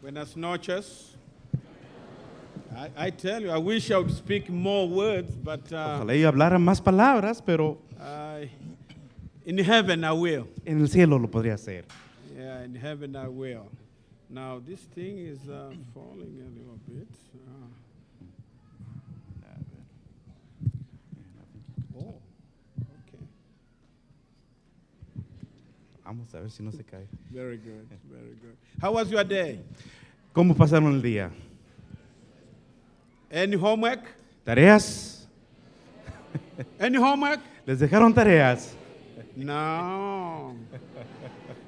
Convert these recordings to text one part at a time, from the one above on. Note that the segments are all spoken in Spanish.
Buenas noches. I, I tell you, I wish I would speak more words, but uh, Ojalá y hablara más palabras, pero I, in heaven I will. en el cielo lo podría hacer. Yeah, in heaven I will. Now, this thing is uh, falling a little bit. Uh, oh, okay. Vamos a ver si no se cae. Very good, very good. How was your day? ¿Cómo pasaron el día? Any homework? ¿Tareas? Any homework? ¿Les dejaron tareas? No.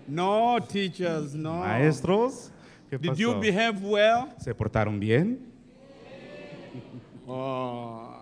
No, teachers, no. Maestros, ¿qué pasó? Did you behave well? ¿Se portaron bien? Oh.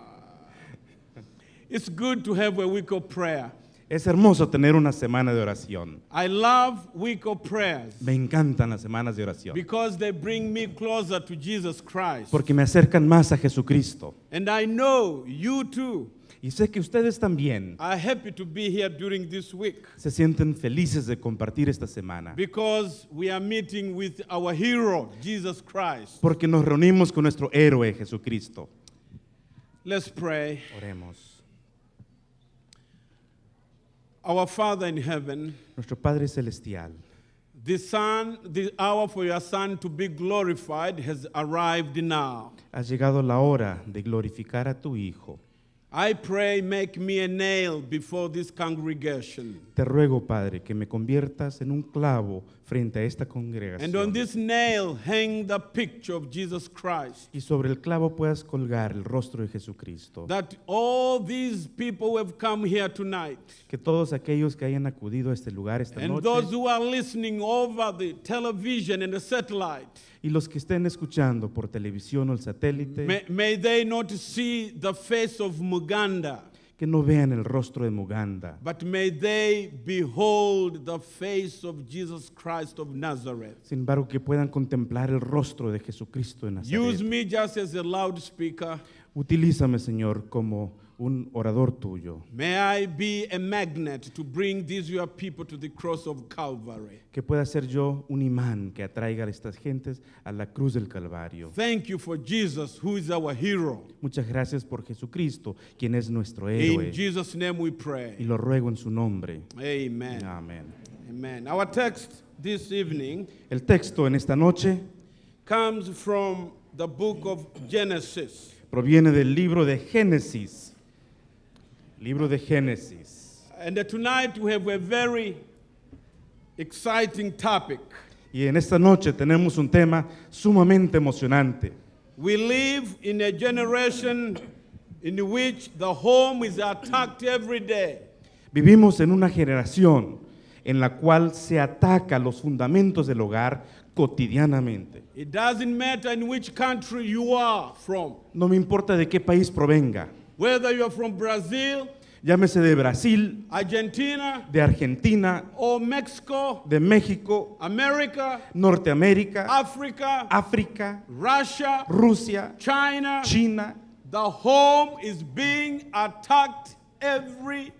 It's good to have a week of prayer. Es hermoso tener una semana de oración. I love week of prayers Me encantan las semanas de oración because they bring me closer to Jesus Christ. porque me acercan más a Jesucristo. And I know you too Y sé que ustedes también are happy to be here during this week se sienten felices de compartir esta semana because we are meeting with our hero, Jesus Christ. porque nos reunimos con nuestro héroe Jesucristo. Let's pray. Oremos. Our Father in heaven, Nuestro Padre Celestial, the son, the hour for your son to be glorified has arrived now. ha llegado la hora de glorificar a tu Hijo. I pray, make me a nail before this congregation. Te ruego, Padre, que me conviertas en un clavo frente a esta And on congregación. this nail, hang the picture of Jesus Christ. Y sobre el clavo puedas colgar el rostro de Jesucristo. That all these people who have come here tonight, Que todos aquellos que hayan acudido a este lugar esta and those noche who are listening over the television and the satellite, y los que estén escuchando por televisión o el may, satélite, may they not see the face of Muganda, que no vean el rostro de Muganda, but may they behold the face of Jesus Christ of Nazareth. sin embargo que puedan contemplar el rostro de Jesucristo de Use Nazaret. me just as a loudspeaker. Utilízame, Señor, como un orador tuyo. May I be a magnet to bring these your people to the cross of Calvary. Que pueda ser yo un imán que atraiga a estas gentes a la cruz del Calvario. Thank you for Jesus, who is our hero. Muchas gracias por Jesucristo, quien es nuestro In héroe. Jesus' name we Y pray. lo ruego en su nombre. Amen. Amén. Amen. Our text this evening El texto en esta noche comes from the book of Genesis. proviene del libro de Génesis. Libro de Génesis. And tonight we have a very exciting topic. Y en esta noche tenemos un tema sumamente emocionante. We live in a generation in which the home is attacked every day. Vivimos en una generación en la cual se ataca los fundamentos del hogar cotidianamente. It doesn't matter in which country you are from, No me importa de qué país provenga, whether you're from Brazil, llámese de Brasil, Argentina, de Argentina, or Mexico, de México, America, Norteamérica, Africa, África, Russia, Rusia, China. China. The home is being attacked every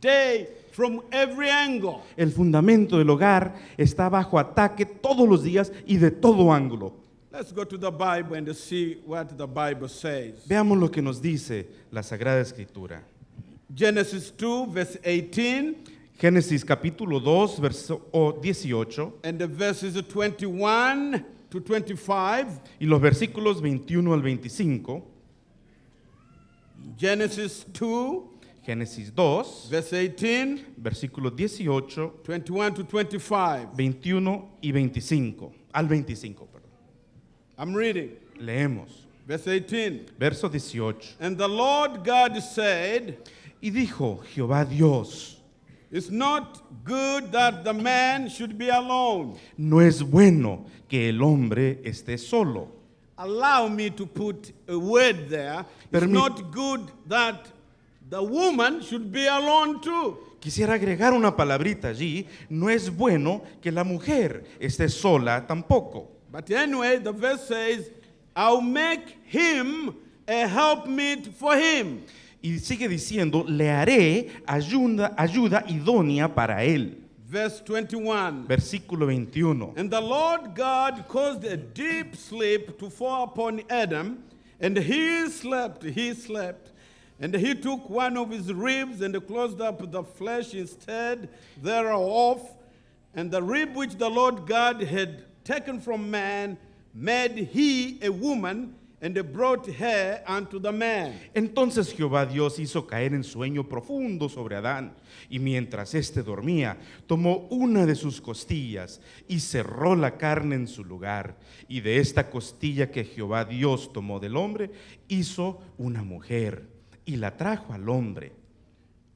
day from every angle. El fundamento del hogar está bajo ataque todos los días y de todo ángulo. Let's go to the Bible and see what the Bible says. Veamos lo que nos dice la Sagrada Escritura. Genesis 2, verse 18, Génesis capítulo 2, verso o 18 and the verses 21 to 25. y los versículos 21 al 25. Genesis 2, Génesis 2, verse 18, versículos 18, 21 to 25. 21 y 25. Al 25, perdón. I'm reading. Leemos. Verse 18. Verso 18. And the Lord God said, Y dijo Jehová Dios, It's not good that the man should be alone. no es bueno que el hombre esté solo. Allow me to put a word there. It's Permi- not good that the woman should be alone too. Quisiera agregar una palabrita allí. No es bueno que la mujer esté sola tampoco. But anyway, the verse says, I'll make him a helpmeet for him. Y sigue diciendo, le haré ayuda, ayuda idónea para él. verse 21. versículo 21. And the Lord God caused a deep sleep to fall upon Adam, and he slept, he slept. And he took one of his ribs and closed up the flesh instead thereof. And the rib which the Lord God had taken from man made he a woman and brought her unto the man. Entonces Jehová Dios hizo caer en sueño profundo sobre Adán, y mientras éste dormía, tomó una de sus costillas y cerró la carne en su lugar. Y de esta costilla que Jehová Dios tomó del hombre, hizo una mujer y la trajo al hombre.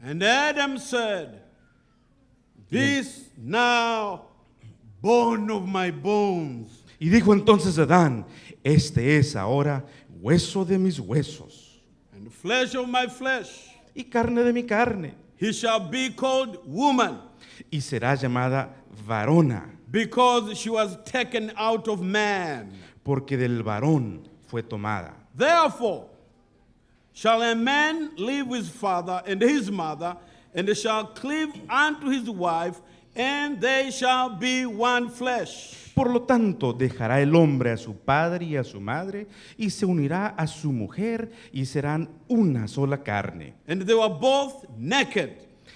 And Adam said, This now bone of my bones Y dijo entonces Adán, este es ahora hueso de mis huesos and flesh of my flesh. y carne de mi carne, He shall be called woman y será llamada varona, because she was taken out of man. porque del varón fue tomada. Therefore, shall a man leave his father and his mother, and shall cleave unto his wife, and they shall be one flesh. Por lo tanto, dejará el hombre a su padre y a su madre, y se unirá a su mujer, y serán una sola carne. And they were both naked,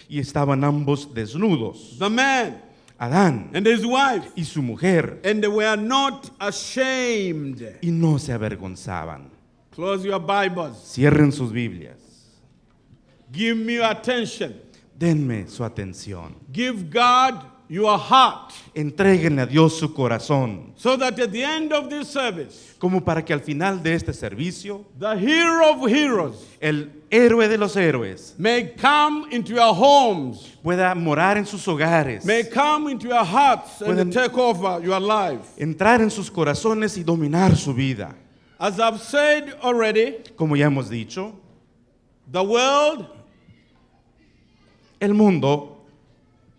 Y estaban ambos desnudos, the man Adán and his wife, y su mujer, and they were not ashamed. y no se avergonzaban. Close your Bibles. Cierren sus Biblias. Give me your attention. Denme su atención. Give God your heart. Entréguenle a Dios su corazón, So that at the end of this service, como para que al final de este servicio, the hero of heroes el héroe de los héroes may come into your homes, pueda morar en sus hogares, may come into your hearts and take over your life. entrar en sus corazones y dominar su vida. As I've said already, Como ya hemos dicho, the world, el mundo,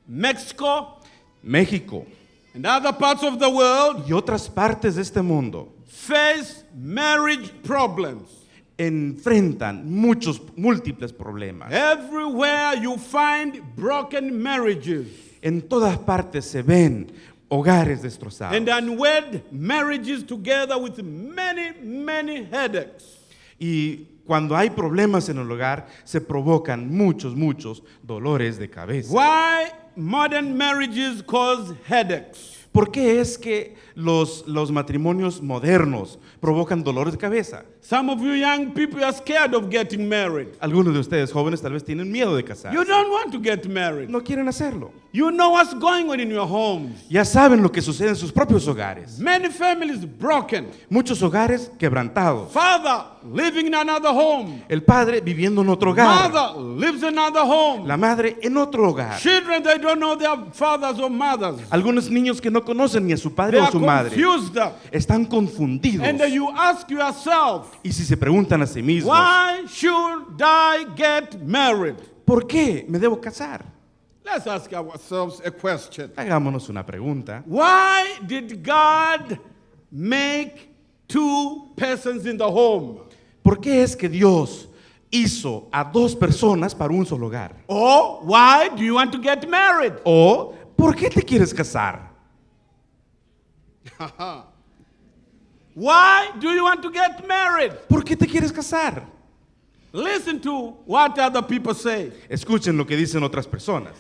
Mexico, México and other parts of the world y otras partes de este mundo face marriage problems. enfrentan muchos, múltiples problemas. Everywhere you find broken marriages En todas partes se ven hogares destrozados and unwed marriages together with many, many headaches. y cuando hay problemas en el hogar se provocan muchos, muchos dolores de cabeza. Why modern marriages cause headaches? ¿Por qué es que los, los matrimonios modernos provocan dolores de cabeza? Some of you young people are scared of getting married. Algunos de ustedes jóvenes tal vez tienen miedo de casarse. You don't want to get married. No quieren hacerlo. You know what's going on in your homes. Ya saben lo que sucede en sus propios hogares. Many families broken. Muchos hogares quebrantados. Father living in another home. El padre viviendo en otro hogar. Mother lives in another home. La madre en otro hogar. Children, they don't know their fathers or mothers. Algunos niños que no conocen ni a su They padre o are su madre. Están confundidos. And you ask yourself, Y si se preguntan a sí mismos, why should I get married? ¿por qué me debo casar? Let's ask ourselves a question. Hagámonos una pregunta. Why did God make two persons in the home? ¿Por qué es que Dios hizo a dos personas para un solo hogar? Or why do you want to get married? ¿O por qué te quieres casar? Why do you want to get married? ¿Por qué te quieres casar? Listen to what other people say. Escuchen lo que dicen otras personas.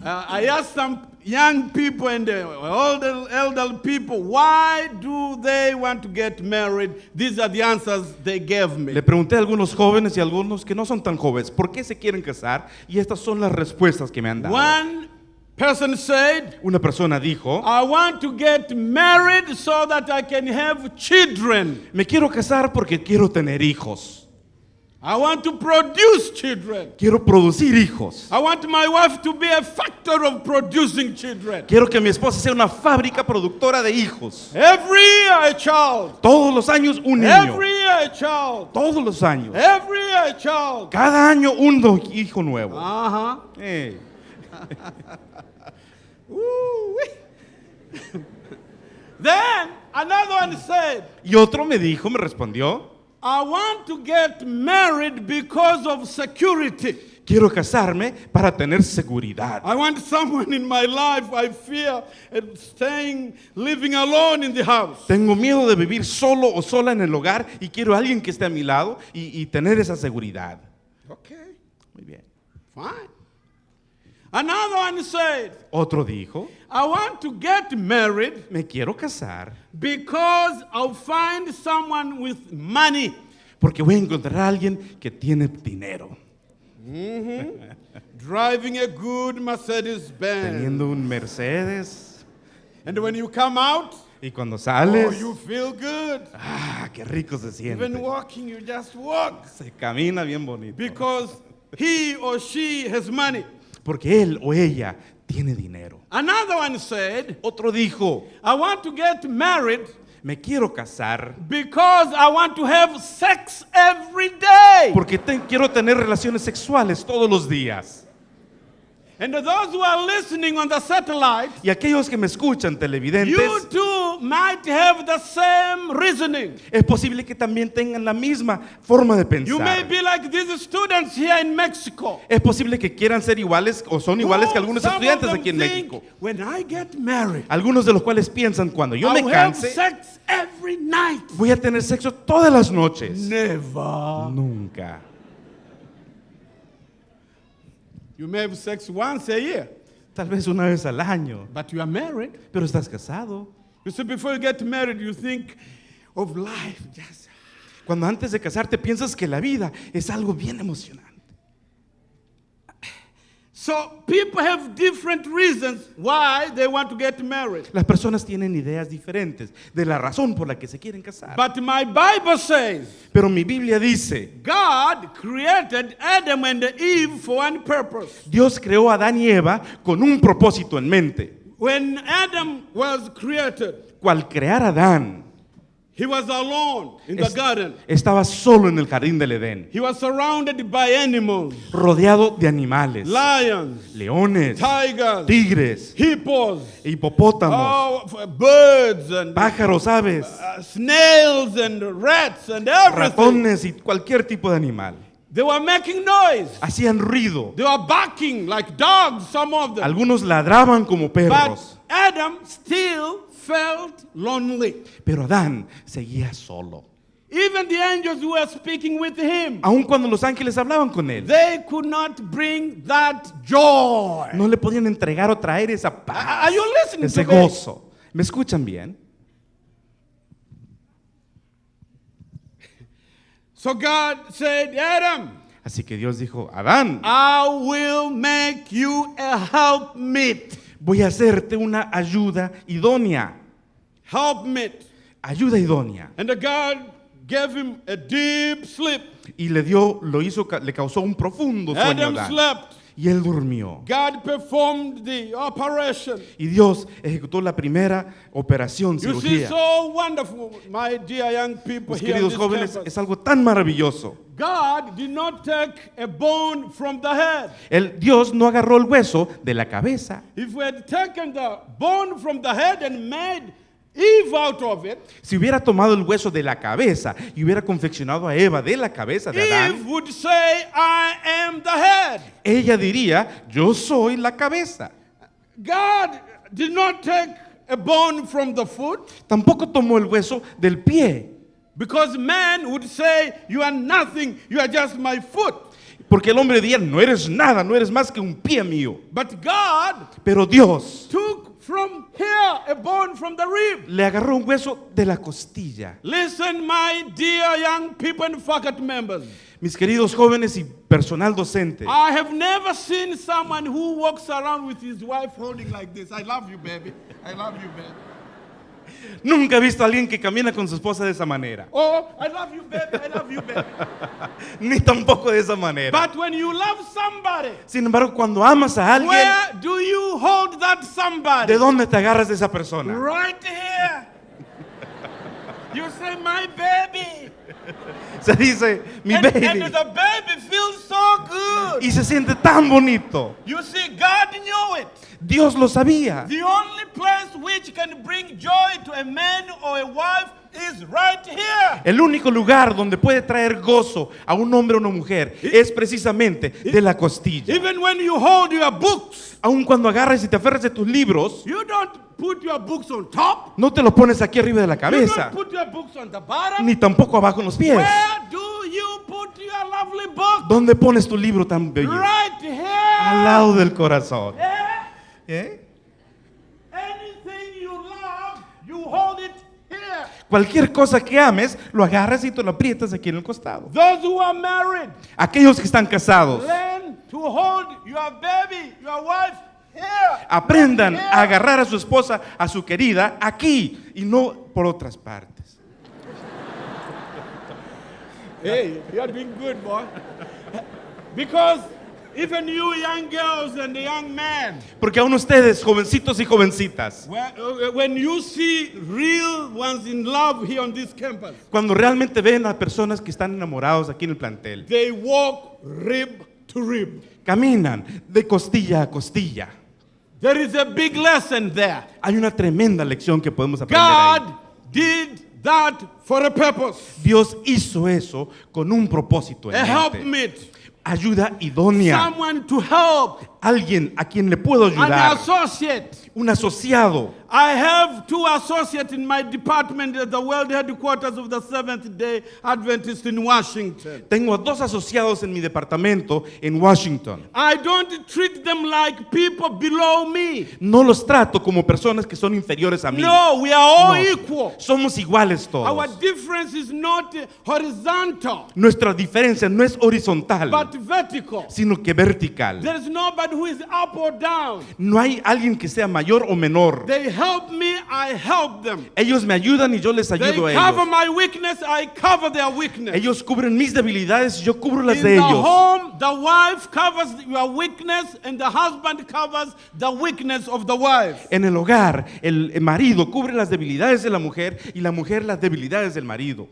Uh, I asked some young people and uh, older, elder people, why do they want to get married? These are the answers they gave me. Le pregunté a algunos jóvenes y a algunos que no son tan jóvenes, ¿por qué se quieren casar? Y estas son las respuestas que me han dado. One person said, Una persona dijo, I want to get married so that I can have children. me quiero casar porque quiero tener hijos. I want to produce children. Quiero producir hijos. I want my wife to be a factor of producing children. Quiero que mi esposa sea una fábrica productora de hijos. Every year a child. Todos los años un niño. Every year a child. Todos los años. Every year a child. Cada año un hijo nuevo. Uh-huh. Eh, Ooh-wee. then another one said, Y otro me dijo, me respondió, I want to get married because of security. quiero casarme para tener seguridad. I want someone in my life I fear and staying, living alone in the house. Tengo miedo de vivir solo o sola en el hogar y quiero a alguien que esté a mi lado y, y tener esa seguridad. Okay, Muy bien. fine. Another one said, Otro dijo, I want to get married me quiero casar because I'll find someone with money. porque voy a encontrar a alguien que tiene dinero. Driving a good Mercedes Benz. Teniendo un Mercedes And when you come out, y cuando oh, sales, you feel good. ah, qué rico se siente. Even walking, you just walk. Se camina bien bonito. Because he or she has money. Porque él o ella tiene dinero. Another one said, Otro dijo, I want to get married me quiero casar because I want to have sex every day. porque te- quiero tener relaciones sexuales todos los días. And those who are listening on the satellite, Y aquellos que me escuchan, you televidentes, too might have the same reasoning. es posible que también tengan la misma forma de You may pensar. be like these students here in Mexico. Es posible que quieran ser iguales o son iguales que algunos some of estudiantes aquí en think, México. When I get married, Algunos de los cuales piensan, cuando yo me I'll canse, sex every night. voy a tener sexo todas las noches. Never. Nunca. You may have sex once a year, Tal vez una vez al año, but you are married. pero estás casado. You see, before you get married, you think of life. Just Cuando antes de casarte piensas que la vida es algo bien emocionante. So people have different reasons why they want to get married. Las personas tienen ideas diferentes de la razón por la que se quieren casar. But my Bible says Pero mi Biblia dice, God created Adam and Eve for one purpose. Dios creó a Adán y Eva con un propósito en mente. When Adam was created, Cual crear a Adán, he was alone in the garden. estaba solo en el jardín del Edén, He was surrounded by animals, rodeado de animales, lions, leones, tigers, tigres, hippos, hipopótamos, oh, f- birds, and pájaros, aves, uh, snails, and rats, and everything. ratones y cualquier tipo de animal. They were making noise. Hacían ruido. They were barking like dogs, some of them. Algunos ladraban como But perros, Adam still felt lonely. pero Adán seguía solo. Even the angels who were speaking with him, Aun cuando los ángeles hablaban con él, they could not bring that joy. no le podían entregar o traer esa Are paz, you listening ese to me? gozo. ¿Me escuchan bien? So God said, Adam, Así que Dios dijo, Adán, I will make you a helpmeet. Voy a hacerte una ayuda idónea. Helpmeet. Ayuda idónea. And the God gave him a deep sleep. Y le dio, lo hizo, le causó un profundo sueño a Adam slept. Y él durmió. God performed the operation. Y Dios ejecutó la primera operación, You see, so wonderful, my dear young people Mis here. queridos jóvenes, campus. es algo tan maravilloso. God did not take a bone from the head. El Dios no agarró el hueso de la cabeza. If we had taken the bone from the head and made Eve out of it, Si hubiera tomado el hueso de la cabeza y hubiera confeccionado a Eva de la cabeza de Eve Adán, would say, I am the head. ella diría, yo soy la cabeza. God did not take a bone from the foot Tampoco tomó el hueso del pie, because man would say, You are nothing, you are just my foot. porque el hombre diría, no eres nada, no eres más que un pie mío. But God Pero Dios took from here a bone from the rib. le agarró un hueso de la costilla. Listen, my dear young people and faculty members. Mis queridos jóvenes y personal docente, I have never seen someone who walks around with his wife holding like this. I love you, baby. I love you, baby. Nunca he visto a alguien que camina con su esposa de esa manera, Oh, I love you, baby. I love you, baby. ni tampoco de esa manera. But when you love somebody, Sin embargo, cuando amas a alguien, where do you hold that somebody? ¿de dónde te agarras de esa persona? Right here. You say, my baby. Se dice, mi and, baby. and the baby feels so good. Y se siente tan bonito. You see, God knew it. Dios lo sabía. The only place which can bring joy to a man or a wife is right here. El único lugar donde puede traer gozo a un hombre o una mujer es precisamente de la costilla. Even when you hold your books, Aun cuando agarras y te aferras de tus libros, you don't put your books on top. no te lo pones aquí arriba de la You cabeza, don't put your books on the bottom. ni tampoco abajo en los pies. Where do you put your lovely book? ¿Dónde pones tu libro tan bello? Right here. Al lado del corazón. Yeah. ¿Eh? Anything you love, you hold it here. Cualquier cosa que ames, lo agarras y te lo aprietas aquí en el costado. Those who are married, Aquellos que están casados, learn to hold your baby, your wife here. aprendan a agarrar a su esposa, a su querida, aquí y no por otras partes. Hey, you're doing good, boy. because even you young girls and young men, Porque aún ustedes, jovencitos y jovencitas, when, uh, when you see real ones in love here on this campus, cuando realmente ven a personas que están enamorados aquí en el plantel, they walk rib to rib. caminan de costilla a costilla. There is a big lesson there. Hay una tremenda lección que podemos aprender ahí. God did that for a purpose. Dios hizo eso con un propósito en A mente. Ayuda idónea. Someone to help. Alguien a quien le puedo An ayudar. associate. Un asociado. I have two associates in my department at the world headquarters of the Seventh day Adventist in Washington. Tengo a dos asociados en mi departamento en Washington. I don't treat them like people below me. No los trato como personas que son inferiores a mí. No, we are all No. equal. Somos iguales Our todos. difference is not horizontal, Nuestra diferencia no es horizontal, but vertical. sino que vertical. There is nobody who is up or down. No hay alguien que sea mayor o menor. They help me, I help them. Ellos me ayudan y yo les They ayudo a cover ellos. my weakness, I cover their weakness. Ellos cubren mis debilidades y yo cubro las In de the ellos. home, the wife covers your weakness, and the husband covers the weakness of the wife. En el hogar, el marido cubre las debilidades de la mujer y la mujer las debilidades del marido.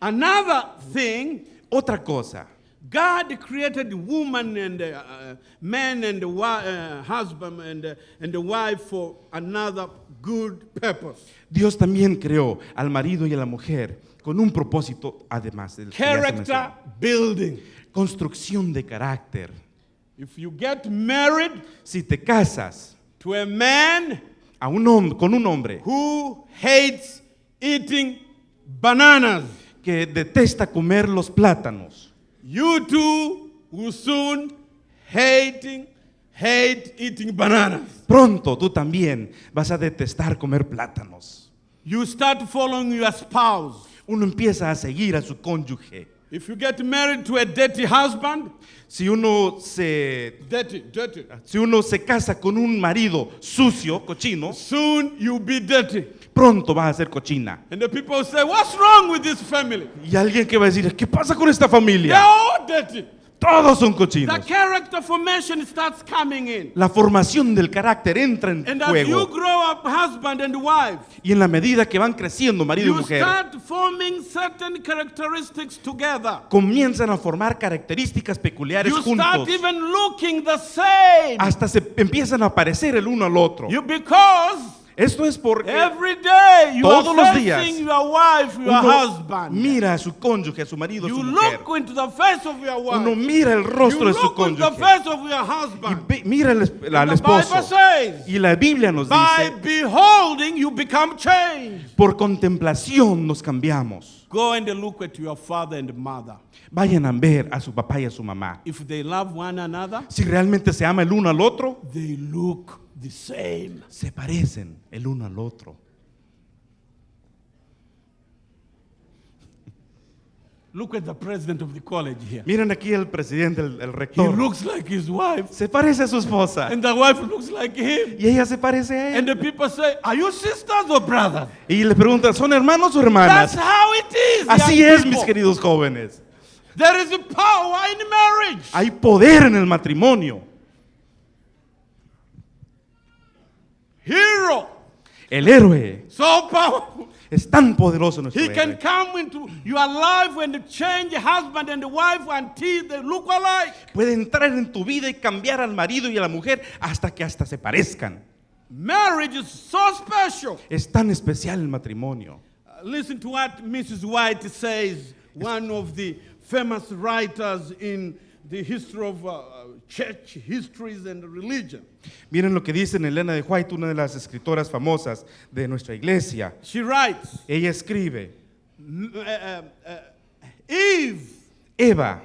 Another thing, Otra cosa, God created woman and uh, uh, man and uh, husband and, uh, and the wife for another good purpose. Dios también creó al marido y a la mujer con un propósito además del Character building. construcción de carácter. If you get married Si te casas to a man a un hom- con un hombre who hates eating bananas, que detesta comer los plátanos, you too will soon hating, hate eating bananas. pronto tú también vas a detestar comer plátanos. You start following your spouse. Uno empieza a seguir a su cónyuge. If you get married to a dirty husband, Si uno se dirty, dirty, si uno se casa con un marido sucio, cochino, soon you'll be dirty. Pronto va a ser cochina. And the people say, What's wrong with this family? Y alguien que va a decir, ¿qué pasa con esta They're familia? all dirty. Todos son The cochinos. character formation starts coming in. La formación del carácter entra en And as you juego. grow up, husband and wife, Y en la medida que van creciendo marido y mujer, start forming certain characteristics together. comienzan a formar características peculiares You start juntos. even looking the same. Hasta se empiezan a parecer el uno al otro. You because Esto es porque every day you Todos are los días, your wife, your uno husband. mira a su cónyuge, a su marido, a You su mujer. look into the face of your wife. Uno mira el rostro you de su into the cónyuge. face of your Y husband. ve- mira al, al esposo. says, Y la Biblia nos by dice, beholding you become changed. por contemplación nos cambiamos. Go and look at your father and mother. Vayan a ver a su papá y a su mamá. If they love one another, Si realmente se ama el uno al otro, they look the same. se parecen el uno al otro. Look at the president of the college here. Miren aquí el presidente, el, el He rector. looks like his wife, Se parece a su esposa. and the wife looks like him. Y ella se parece a And the people say, Are you sisters or brothers? Y le preguntan, ¿son hermanos o That's hermanas? how it is. Así es, mis people. queridos jóvenes. There is a power in marriage. Hay poder en el matrimonio. Hero. El héroe So powerful. es tan poderoso nuestro He can héroe. come into your life and change husband and wife until they look alike. Puede entrar en tu vida y cambiar al marido y a la mujer hasta que hasta se parezcan. Marriage is so special. Es tan especial el matrimonio. listen to what Mrs. White says, one of the famous writers in the history of uh, church histories and religion. Miren lo que dice Elena de White, una de las escritoras famosas de nuestra iglesia. She writes, Ella escribe, "M- uh, uh, uh, Eve Eva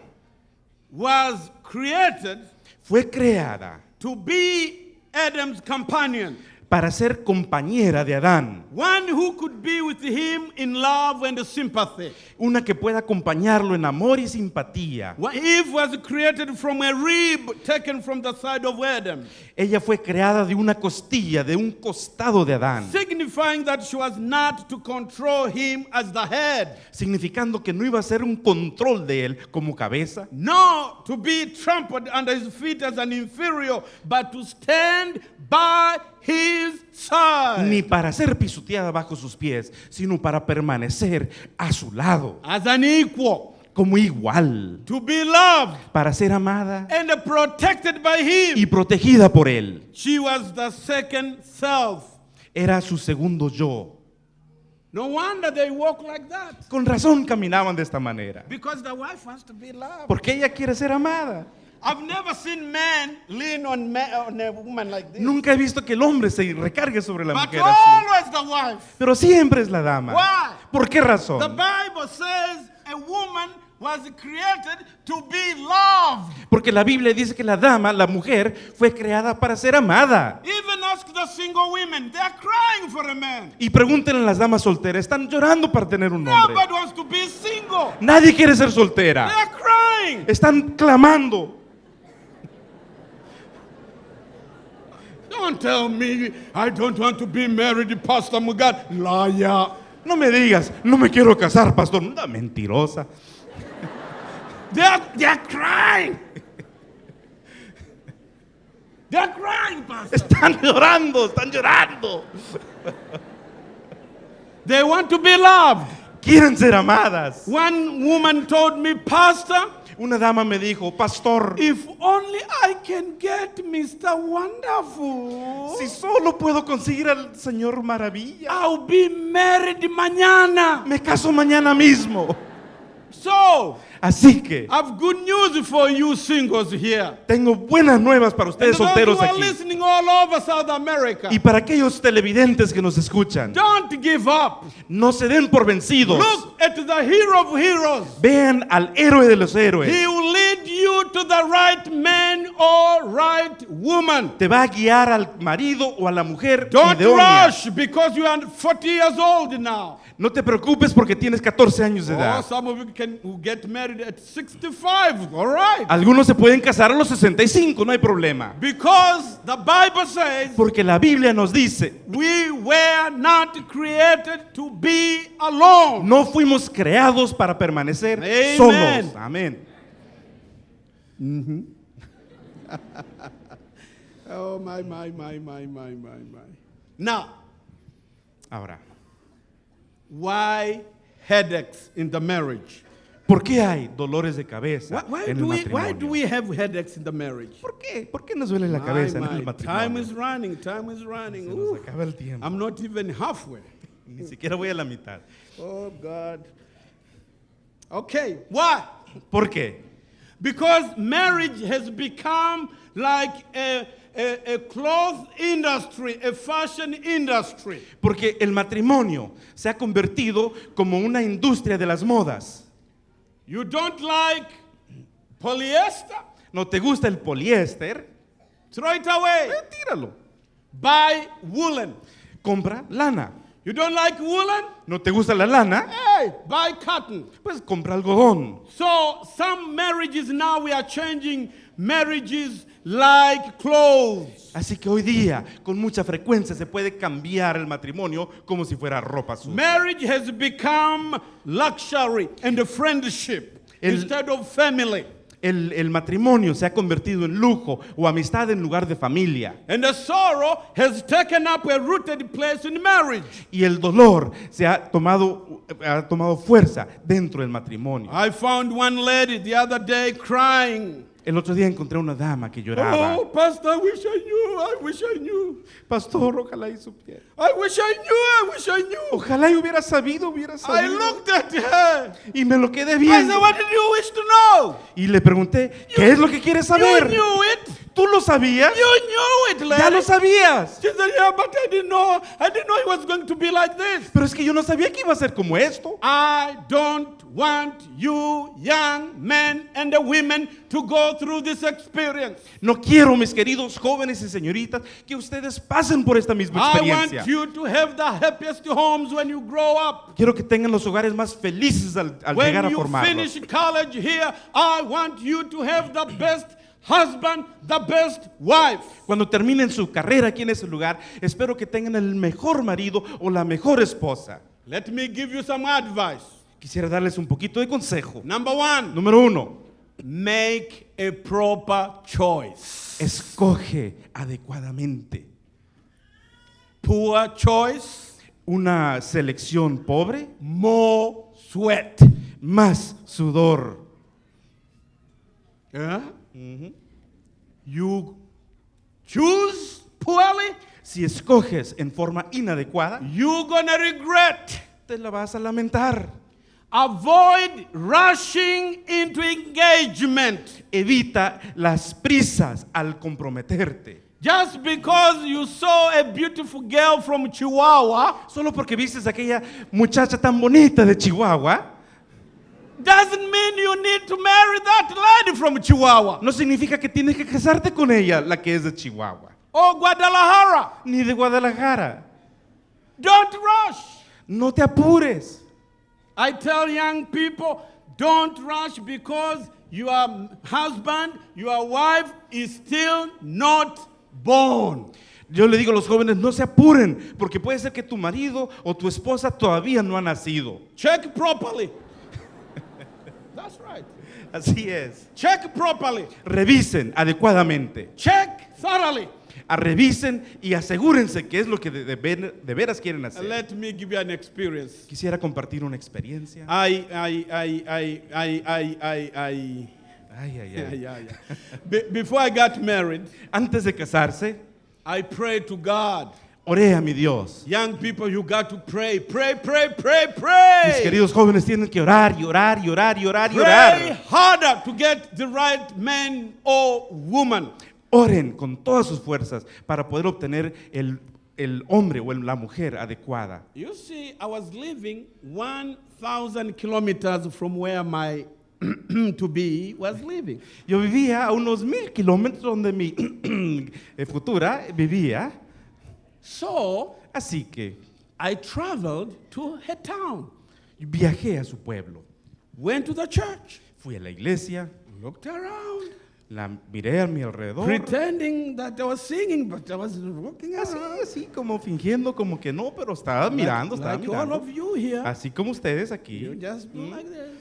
was created fue creada to be Adam's companion, para ser compañera de Adán, one who could be with him in love and sympathy. una que pueda acompañarlo en amor y simpatía. Eve was created from a rib taken from the side of Adam, Ella fue creada de una costilla, de un costado de Adán, signifying that she was not to control him as the head, significando que no iba a ser un control de él como cabeza, nor to be trampled under his feet as an inferior, but to stand by his side. Ni para ser pisoteada bajo sus pies, sino para permanecer a su lado, as an equal, como igual, to be loved para ser amada and protected by him. y protegida por él. She was the second self. Era su segundo yo. No wonder they walk like that. Con razón caminaban de esta manera, Because the wife wants to be loved. porque ella quiere ser amada. I've never seen men lean on, a woman like this. Nunca he visto que el hombre se recargue sobre la but mujer así. always the wife. Pero siempre es la dama. Why? ¿Por qué razón? The Bible says a woman was created to be loved. Porque la Biblia dice que la dama, la mujer, fue creada para ser amada. Even ask the single women, they're crying for a man. Y pregúntenle a las damas solteras, están llorando para tener un hombre. Nobody wants to be single. Nadie quiere ser soltera. Están clamando. Don't tell me I don't want to be married, Pastor Mugat. Liar. No me digas, no me quiero casar, pastor. Una mentirosa. They're, they're crying. They're crying, Pastor. Están llorando, están llorando. They want to be loved. Quieren ser amadas. One woman told me, Pastor, Una dama me dijo, pastor, if only I can get Mr. Wonderful, si solo puedo conseguir al Señor Maravilla, I'll be married mañana. me caso mañana mismo. So, Así que I've good news for you singles here. tengo buenas nuevas para ustedes solteros aquí. listening all over South America, Y para aquellos televidentes que nos escuchan, don't give up. no se den por vencidos. Look at the hero of heroes. Vean al héroe de los héroes. He will lead you to the right man or right woman. Te va a guiar al marido o a la mujer Don't rush because you are 40 years old now. No te preocupes porque tienes 14 años de Oh, edad. some of you can get married at 65. All right. Algunos se pueden casar a los 65, no hay problema. Because the Bible says Porque la Biblia nos dice, we were not created to be alone. no fuimos creados para permanecer Amen. solos. Amén. Oh, my, my, my, my, my, my, my. Now, Ahora, why headaches in the marriage? ¿por qué hay dolores de cabeza Why, why en do el we, matrimonio? why do we have headaches in the marriage? ¿Por qué? ¿Por qué nos duele la My, cabeza en my, el time matrimonio? is running, time is running. Se nos Ooh, acaba el tiempo. I'm not even halfway. Ni siquiera voy a la mitad. Oh, God. Okay, why? ¿Por qué? Because marriage has become like a, a, a cloth industry, a fashion industry. Porque el matrimonio se ha convertido como una industria de las modas. You don't like polyester? ¿No te gusta el poliéster? Throw it away. Eh, tíralo. Buy woolen. Compra lana. You don't like woolen? ¿No te gusta la lana? Hey, buy cotton. Pues compra algodón. So some marriages now we are changing marriages like clothes. Así que hoy día, con mucha frecuencia, se puede cambiar el matrimonio como si fuera ropa sucia. Marriage has become luxury and a friendship El- instead of family. El, el matrimonio se ha convertido en lujo o amistad en lugar de familia. And the sorrow has taken up a rooted place in marriage. Y el dolor se ha tomado, ha tomado fuerza dentro del matrimonio. I found one lady the other day crying. El otro día encontré una dama que lloraba. Oh, Pastor, I wish I knew. I wish I knew. Pastor, ojalá y supiera. I wish I knew. I wish I knew. Ojalá y hubiera sabido, hubiera I sabido. looked at her. Y me lo quedé I viendo. said, What did you wish to know? Y le pregunté, ¿qué es lo que quieres You saber? knew it. ¿Tú lo sabías? You knew it, Ya lo sabías. She said, Yeah, but I didn't know. I didn't know it was going to be like this. Pero es que yo no sabía que iba a ser como esto. I don't want you, young men and the women, to go through this experience. No quiero, mis queridos jóvenes y señoritas, que ustedes pasen por esta misma I experiencia. want you to have the happiest homes when you grow up. Quiero que tengan los hogares más felices al, al When llegar a you formarlos. finish college here, I want you to have the best husband, the best wife. Cuando terminen su carrera aquí en ese lugar, espero que tengan el mejor marido o la mejor esposa. Let me give you some advice. Quisiera darles un poquito de consejo. Number one, Número uno, make a proper choice. escoge adecuadamente. Poor choice, Una selección pobre, more sweat. más sudor. You choose poorly, Si escoges en forma inadecuada, you're gonna regret. te la vas a lamentar. Avoid rushing into engagement Evita las prisas al comprometerte. just because you saw a beautiful girl from Chihuahua Solo porque vistes a aquella muchacha tan bonita de Chihuahua, doesn't mean you need to marry that lady from Chihuahua no significa que tienes que casarte con ella, la que es de Chihuahua, or Guadalajara. ni de Guadalajara. Don't rush. No te apures. I tell young people, don't rush because your husband, your wife is still not born. Yo le digo a los jóvenes, no se apuren, porque puede ser que tu marido o tu esposa todavía no ha nacido. Check properly. Así es. Check properly. Revisen adecuadamente. Check thoroughly. A revisen y asegúrense que es lo que de, de, de veras quieren hacer. Let me give you an experience. Quisiera compartir una experiencia. Ay, ay, ay, ay, ay, ay, ay, ay. Ay, ay, ay. ay, ay, before I got married, antes de casarse, I prayed to God oré a mi Dios. Young people, you got to pray, pray, pray, pray, Mis pray. queridos jóvenes tienen que orar y orar y orar y orar y Pray orar. harder to get the right man or woman. Oren con todas sus fuerzas para poder obtener el, el hombre o la mujer adecuada. You see, I was living 1,000 kilometers from where my to be was living. Yo vivía a unos mil kilómetros donde mi eh, futura vivía. So Así que I traveled to her town, viajé a su pueblo. went to the church, Fui a la iglesia, looked around, la miré a mi alrededor. pretending that I was singing, but I was looking Así, around. así como fingiendo como que no, pero estaba mirando, like, estaba like all mirando. of you here. Así como ustedes You aquí. just do like this.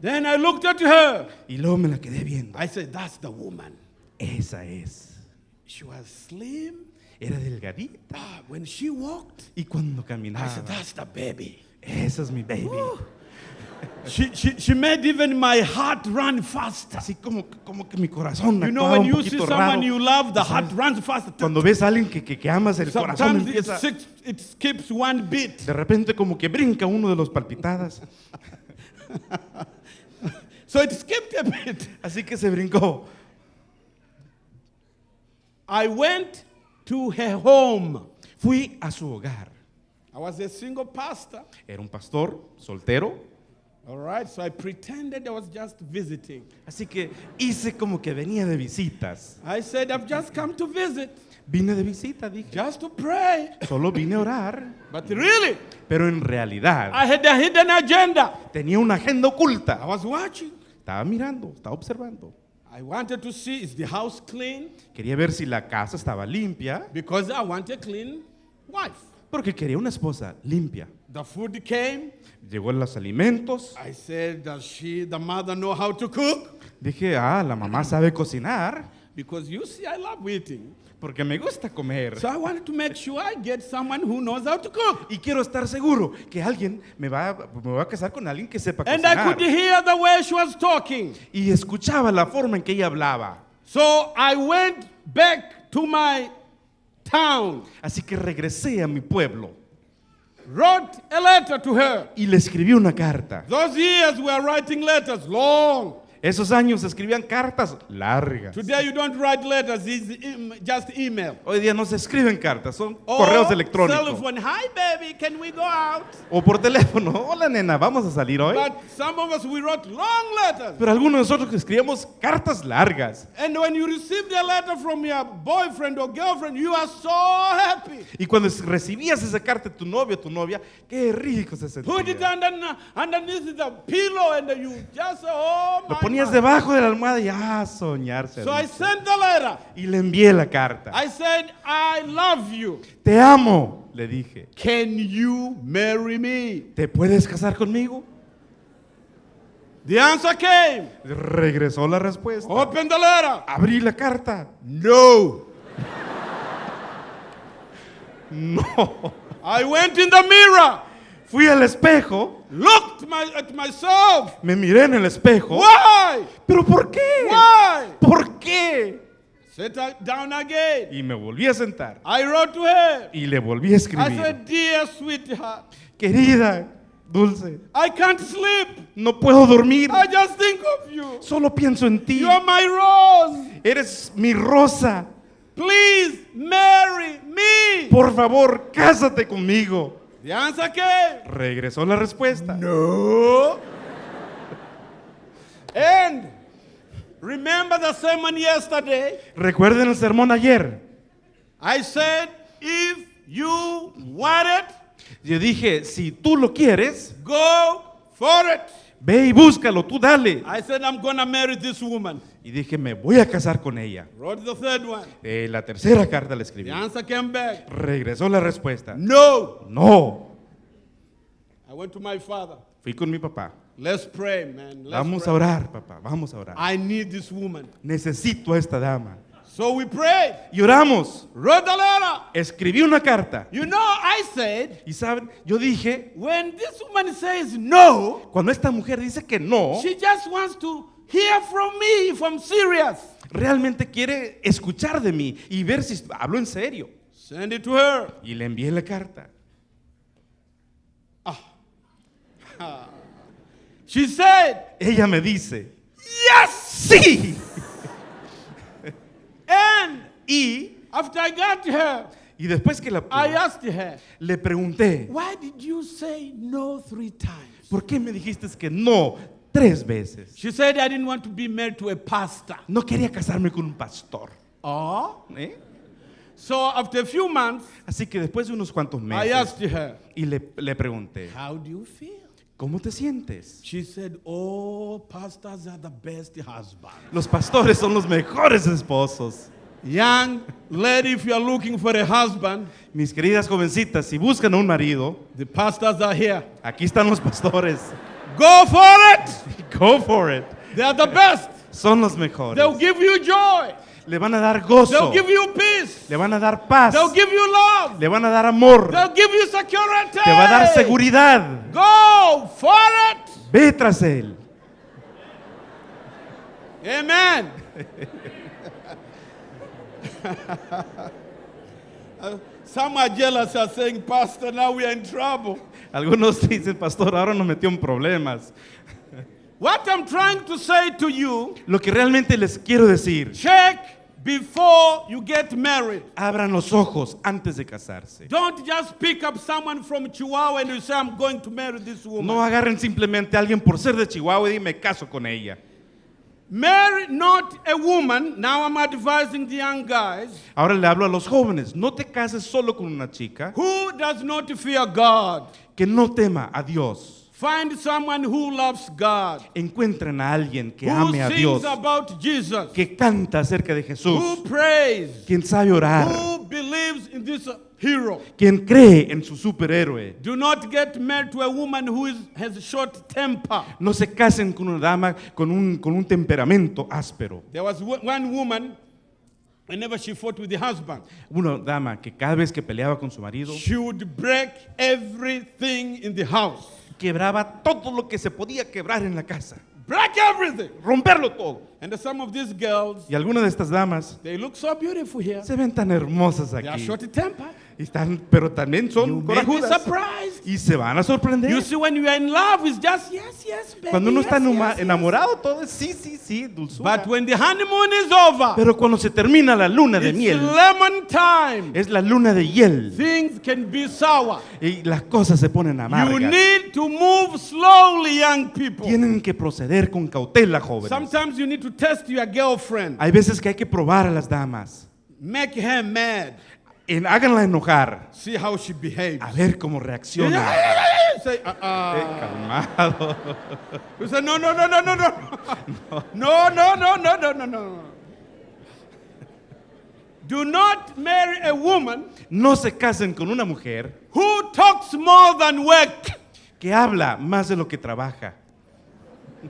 Then I looked at her. Y luego me la quedé viendo. I said, That's the woman. Esa es. She was slim. Era delgadita. Ah, when she walked, Y cuando I caminaba, said, That's the baby. esa es mi baby. She, she, she made even my heart run faster. Así como, como que mi corazón You know, when you see someone raro. you love, the heart runs faster. Cuando ves a alguien que, que, que amas, el corazón Sometimes it, empieza... skips- it skips one beat. De repente como que brinca uno de los palpitadas. So it skipped a bit. Así que se brincó. I went to her home. Fui a su hogar. I was a single pastor. Era un pastor soltero. All right, so I pretended I was just visiting. Así que hice como que venía de visitas. I said, I've just come to visit, Vine de visita, dije. just to pray. Solo vine a orar. But really, Pero en realidad I had a hidden agenda. tenía una agenda I oculta. was watching. Estaba mirando, estaba observando. I wanted to see is the house clean Quería ver si la casa estaba limpia. because I want a clean wife. Porque quería una esposa limpia. The food came. Llegó los alimentos. I said, does she, the mother, know how to cook? Dije, ah, la mamá sabe cocinar. Because you see, I love eating. Porque me gusta comer. So I wanted to make sure I get someone who knows how to cook. Y quiero estar seguro que alguien me va, me va a casar con alguien que sepa And I could hear the way she was talking. Y escuchaba la forma en que ella hablaba. So I went back to my town, Así que regresé a mi pueblo wrote a letter to her. y le escribí una carta. Those years we were writing letters long. Esos años se escribían cartas largas. Today you don't write letters, it's em- just email. Hoy día no se escriben cartas, son Or correos electrónicos. telephone, hi baby, can we go out? O por teléfono. Hola nena, vamos a salir hoy. But some of us, we wrote long letters. Pero algunos de nosotros escribíamos cartas largas. And when you a letter from your boyfriend or girlfriend, you are so happy. Y cuando es- recibías esa carta de tu novio o tu novia, qué rico se Put it sentía. under, underneath the pillow and you just say, oh Lo my ponías debajo de la almohada y ah, soñarse. So I sent the letter. Y le envié la carta. I said, I love you. Te amo, le dije. Can you marry me? ¿Te puedes casar conmigo? The answer came. Regresó la respuesta. Open the letter. Abrí la carta. No. No. I went in the mirror, Fui al espejo, looked my, at myself. me miré en el espejo. Why? ¿Pero por qué? Why? ¿Por qué? Sit down again. Y me volví a sentar. I wrote to her. Y le volví a I escribir. said, Dear sweetheart, Querida, dulce, I can't sleep. no puedo dormir. I just think of you. Solo pienso en ti. You are my rose. Eres mi rosa. Please marry me. Por favor, cásate conmigo. Answer came. Regresó la respuesta. No. and remember the sermon yesterday? Recuerden el sermón ayer. I said, if you want it, Yo dije, si tú lo quieres, go for it. ve y búscalo, tú dale. I said, I'm to marry this woman. Y dije, me voy a casar con ella. Wrote the third one. Eh, la tercera carta la escribí. The answer came back. Regresó la respuesta. No. No. I went to my father. Fui con mi papá. Let's pray, man. Let's Vamos a orar, papá. Vamos a orar. I need this woman. Necesito a esta dama. So we prayed. Y oramos. Wrote the letter. Escribí una carta. You know, I said, Y saben, yo dije, when this woman says no, cuando esta mujer dice que no, she just wants to hear from me if I'm serious. realmente quiere escuchar de mí y ver si hablo en serio. Send it to her. Y le envié la carta. She said, Ella me dice, yes. sí. And Y, after I got her, y después que la I asked her, le pregunté, why did you say no three times? ¿por qué me dijiste que no tres veces? She said, I didn't want to be married to a pastor. No quería casarme con un pastor. Oh. ¿eh? So after a few months, Así que después de unos cuantos I meses, asked her, y le, le pregunté, how do you feel? ¿cómo te sientes? She said, oh, pastors are the best husbands. Los pastores son los mejores esposos. Young lady, if you are looking for a husband, Mis queridas jovencitas, si buscan un marido, the pastors are here. aquí están los pastores. Go for it. Go for it. They are the best. Son los mejores. They'll give you joy. Le van a dar gozo. They'll give you peace. Le van a dar paz. They'll give you love. Le van a dar amor. They'll give you security. Te va a dar seguridad. Go for it. Ve tras él. Amen. Some are jealous are saying, Pastor, now we are in trouble. Algunos dicen, pastor, ahora nos metió en problemas. What I'm trying to say to you, Lo que realmente les quiero decir, check before you get married. abran los ojos antes de casarse. Don't just pick up someone from Chihuahua and you say, I'm going to marry this woman. No agarren simplemente a alguien por ser de Chihuahua y me caso con ella. Marry not a woman. Now I'm advising the young guys Ahora le hablo a los jóvenes, no te cases solo con una chica who does not fear God. Que no tema a Dios. Find someone who loves God, Encuentren a alguien que who ame a Dios, sings about Jesus, que canta acerca de who Jesús, prays, quien sabe orar, who believes in this hero. quien cree en su superhéroe. Do not get married to a woman who is, has short temper. No se casen con una dama con un, con un temperamento áspero. There was one woman whenever she fought with the husband, Una dama que cada vez que peleaba con su marido, she would break everything in the house. quebraba todo lo que se podía quebrar en la casa. Break everything. Romperlo todo. And some of these girls, Y algunas de estas damas they look so beautiful here. se ven tan hermosas They are aquí. short tempered. Están, pero también You son corajudas. Y se van a sorprender. You see, when you are in love, it's just yes, yes, baby. Cuando uno yes, está yes. enamorado, todo es sí, sí, sí, dulzura. But when the honeymoon is over, Pero cuando se termina la luna de it's miel, lemon time. es la luna de hiel. Things can be sour. Y las cosas se ponen You amargas. need to move slowly, young people. Tienen que proceder con cautela, jóvenes. Sometimes you need to test your girlfriend. Hay veces que hay que probar a las damas. Make her mad. En- háganla enojar. See how she behaves. A ver cómo reacciona. Say, uh, uh. calmado. You say, no, no, no, no, no, no. No, no, no, no, no, no, no. Do not marry a woman No se casen con una mujer who talks more than work. que habla más de lo que trabaja.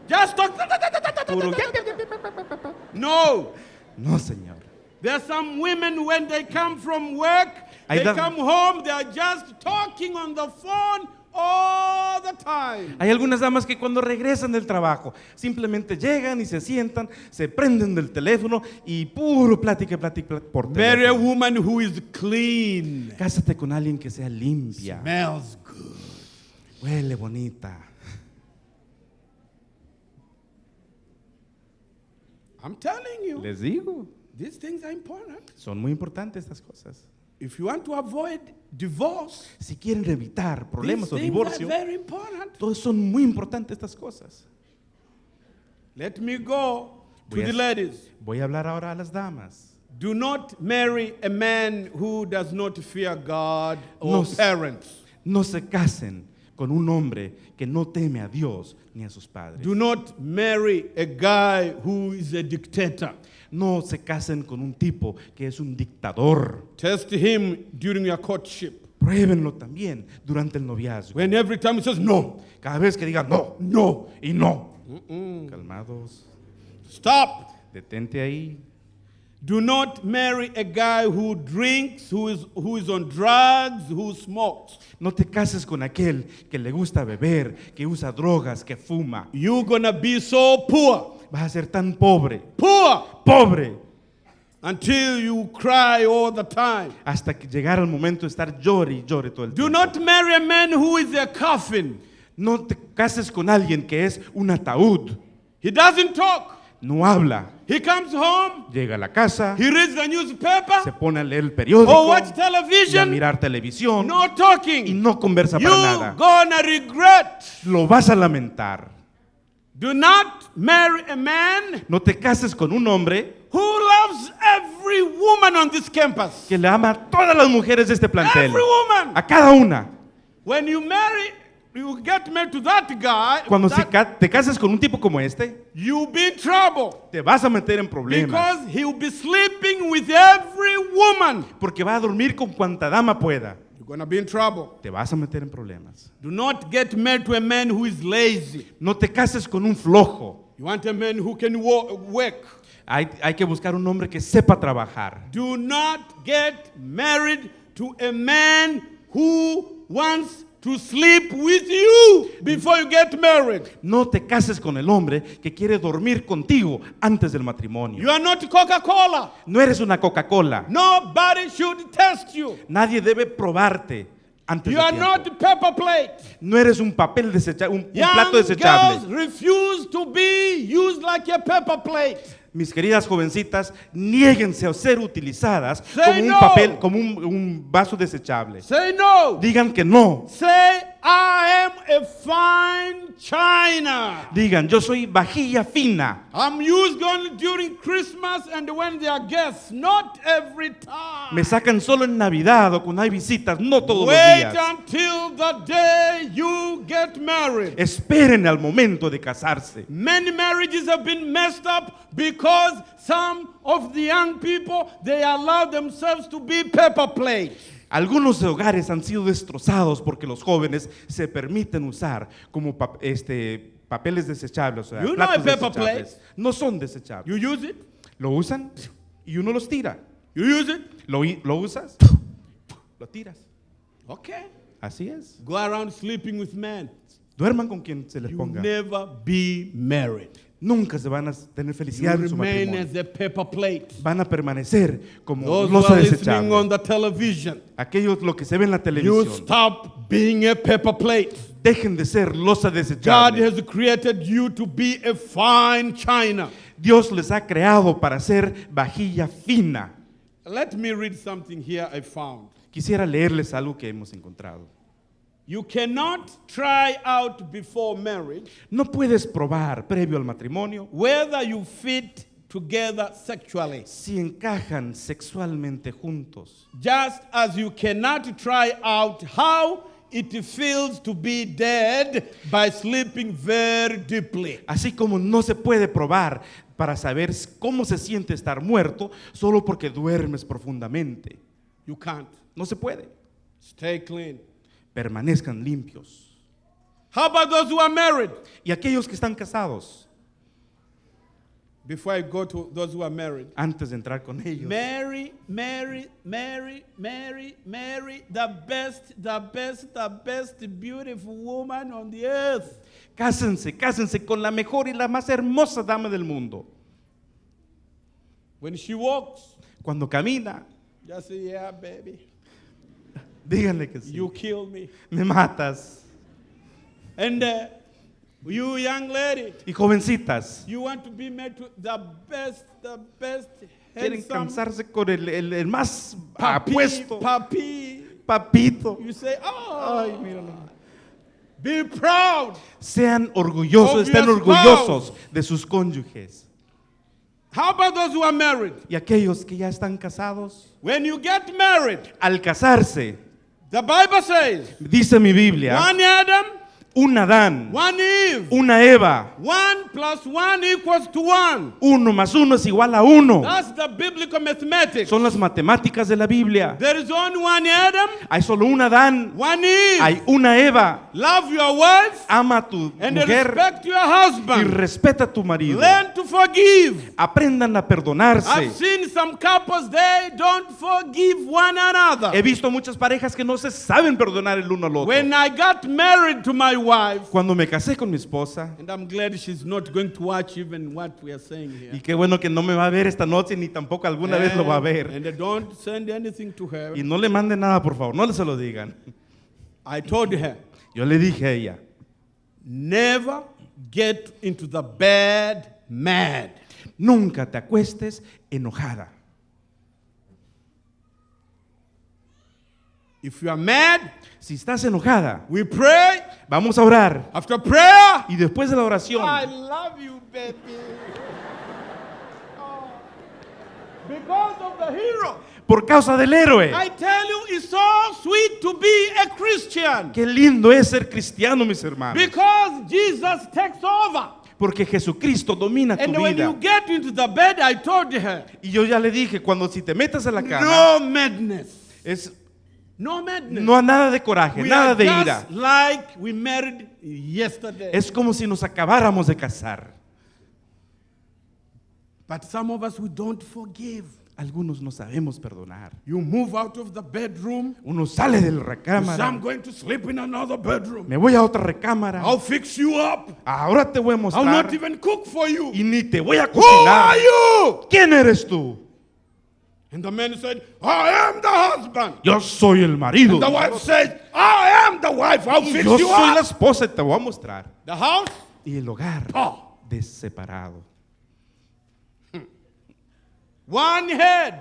Just talk. Puro- No. No, señor. There are some women when they come from work, Hay they come home, they are just talking on the phone all the time. Hay algunas damas que cuando regresan del trabajo simplemente llegan y se sientan, se prenden del teléfono y puro plática, plática por Marry a teléfono. woman who is clean, Cásate con alguien que sea limpia, smells good. huele bonita. I'm telling you, Les digo, these things are important. son muy importantes estas cosas. If you want to avoid divorce, Si quieren evitar these problemas o divorcio, very important. todos son muy importantes estas cosas. Let me go to Voy a- the ladies. Voy a hablar ahora a las damas. Do not marry a man who does not fear God or No parents. No se casen con un hombre que no teme a Dios ni a sus padres. Do not marry a guy who is a dictator. No se casen con un tipo que es un dictador. Test him during your courtship. Pruébenlo también durante el noviazgo. When every time he says no, Cada vez que digan no, no, y no. Calmados. stop. Detente ahí. Do not marry a guy who drinks, who is, who is on drugs, who smokes. No te cases con aquel que le gusta beber, que usa drogas, que fuma. You're gonna be so poor, Vas a ser tan pobre, poor, pobre, until you cry all the time. hasta que llegara el momento de estar llore y llore todo el Do tiempo. not marry a man who is a coffin. No te cases con alguien que es un ataúd. He doesn't talk. No habla. He comes home, Llega a la casa, he reads the se newspaper, pone a leer el or periódico y a television, mirar televisión no y talking. no conversa para nada. gonna regret. Lo vas a lamentar. Do not marry a man No te cases con un hombre who loves every woman on this campus. que le ama a todas las mujeres de este plantel. Every woman. A cada una. When you marry, you get married to that guy, Cuando that- ca- te cases con un tipo como este, you'll be in trouble. te vas a meter en problemas. Because he'll be sleeping with every woman. Porque va a dormir con cuanta dama pueda. You're gonna be in trouble. Te vas a meter en problemas. Do not get married to a man who is lazy. No te cases con un flojo. You want a man who can wo- work. Hay, hay que buscar un hombre que sepa trabajar. Do not get married to a man who wants to sleep with you before you get married. No te cases con el hombre que quiere dormir contigo antes del matrimonio. You are not Coca-Cola. No eres una Coca-Cola. Nobody should test you. Nadie debe probarte antes You de are not paper plate. No eres un papel desechable, un, un plato girls desechable. refuse to be used like a paper plate. Mis queridas jovencitas, niéguense a ser utilizadas Say como un papel, como un, un vaso desechable. Say no. Digan que no. Say, I am a fine china. Digan, yo soy vajilla fina. I'm used only during Christmas and when there are guests, not every time. Me sacan solo en Navidad o cuando hay visitas, no todos los Wait días. until the day you get married. Esperen al momento de casarse. Many marriages have been messed up because some of the young people they allow themselves to be paper plates. Algunos hogares han sido destrozados porque los jóvenes se permiten usar como este, papeles desechables. O sea, You know platos desechables. No son desechables. You use it, ¿Lo usan? y uno los tira. You use it? Lo, usas, lo tiras. Okay. Así es. Go around sleeping with men. Duerman con quien se les You ponga. never be married. Nunca se van a tener You felicidad en su matrimonio. Van a permanecer como Those losa on desechable. the television, Aquellos lo que se ve en la you televisión. stop being a paper plate. Dejen de ser losa God desechable. has created you to be a fine china. Dios les ha creado para ser vajilla fina. Let me read something here I found. Quisiera leerles algo que hemos encontrado. You cannot try out before marriage No puedes probar previo al matrimonio whether you fit together sexually. si encajan sexualmente juntos. Just as you cannot try out how it feels to be dead by sleeping very deeply. Así como no se puede probar para saber cómo se siente estar muerto solo porque duermes profundamente. You can't. No se puede. Stay clean. Permanezcan limpios. How about those who are married? Y aquellos que están casados, Before I go to those who are married. antes de entrar con ellos, Mary, Mary, Mary, Mary, Mary, the best, the best, the best beautiful woman on the earth. cásense, cásense con la mejor y la más hermosa dama del mundo. When she walks, Cuando camina, just say, yeah, baby, díganle que sí. you kill me. Me matas. And uh, you, young lady, Y jovencitas, you want to be married to the best, the best, quieren cansarse con el, el- el más papi, apuesto, papi. papito. You say, oh, Ay, míralo. be proud. Sean orgullosos, estén orgullosos de sus cónyuges. How about those who are married? Y aquellos que ya están casados, When you get married, al casarse, the Bible says, dice mi Biblia, one Adam, un Adán, one Eve, una Eva, one plus one equals to one. uno más uno es igual a uno. That's the biblical mathematics. Son las matemáticas de la Biblia. There is only one Adam, Hay solo un Adán, one Eve. hay una Eva. Love your wife Ama a tu and mujer respect your y husband. respeta a tu marido. Learn to forgive. Aprendan a I've perdonarse. seen some couples, they don't forgive one another. He visto muchas parejas que no se saben perdonar el uno al otro. When I got married to my wife, Cuando me casé con mi esposa, and I'm glad she's not going to watch even what we are saying here. y qué bueno que no me va a ver esta noche ni tampoco alguna vez lo va a ver. And don't send anything to her. Y no le manden nada, por favor, no le se lo digan. I told her, Yo le dije a ella, never get into the bed mad. nunca te acuestes enojada. If you are mad, Si estás enojada, we pray. Vamos a orar. After prayer, Y después de la oración, I love you, baby. Oh. Because of the hero. por causa del héroe, I tell you, it's so sweet to be a Christian. qué lindo es ser cristiano, mis hermanos. Because Jesus takes over. Porque Jesucristo domina tu vida. you get into the bed, I told her, Y yo ya le dije, cuando si te metas a la cama, no madness. es No madness. no nada de coraje, we nada de ira. like we married yesterday. Es como si nos acabáramos de casar. but some of us, we don't forgive. Algunos no sabemos perdonar. You move out of the bedroom. Uno sale de la You say, I'm recámara. going to sleep in another bedroom. Me voy a otra recámara. I'll fix you up. Ahora te voy a I'll mostrar. not even cook for you. Y ni te voy a Who are cocinar. you? ¿Quién eres tú? And the man said, I am the husband. Yo soy el marido. And the wife said, I am the wife. I'll fix yo you soy la up. esposa y te voy a mostrar. The house? Y el hogar Oh. deseparado. One head.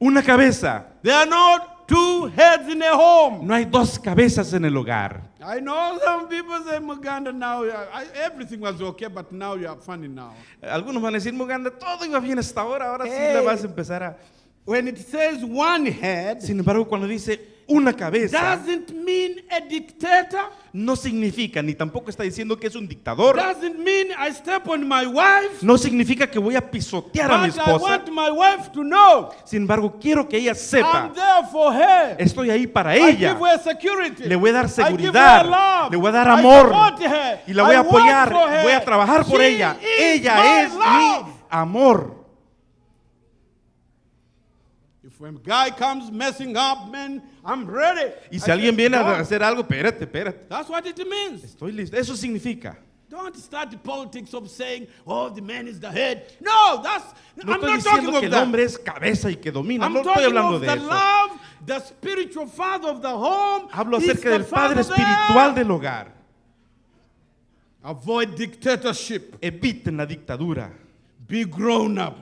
Una cabeza. There are not two heads in a home. No hay dos cabezas en el hogar. I know some people say Muganda now, I, everything was okay, but now you are funny now. Algunos van a decir, Muganda, todo iba bien hasta ahora, ahora sí Hey. la vas a empezar a... When it says one head, Sin embargo, cuando dice una cabeza, doesn't mean a dictator, no significa, ni tampoco está diciendo que es un dictador. doesn't mean I step on my wife, No significa que voy a pisotear a mi but I esposa. want my wife to know Sin embargo, quiero que ella sepa, I'm there for her. estoy ahí para I ella. give her security. Le voy a dar I give seguridad. her love. Le voy a dar I amor. support her. Y la voy I a apoyar. Voy a trabajar por She ella. is Ella my es love. mi amor. When guy comes messing up, man, I'm ready. Y I si alguien viene a hacer algo, espérate, espérate. That's what it means. Estoy listo. Eso significa. Don't start the politics of saying, oh, the man is the head. No, that's, No I'm estoy not talking diciendo of que el that. hombre es cabeza y que domina. I'm No estoy talking hablando of de the eso. love, the spiritual father of the home. Hablo is acerca the del padre father there. espiritual del hogar. Avoid dictatorship. Eviten la dictadura. Be grown up.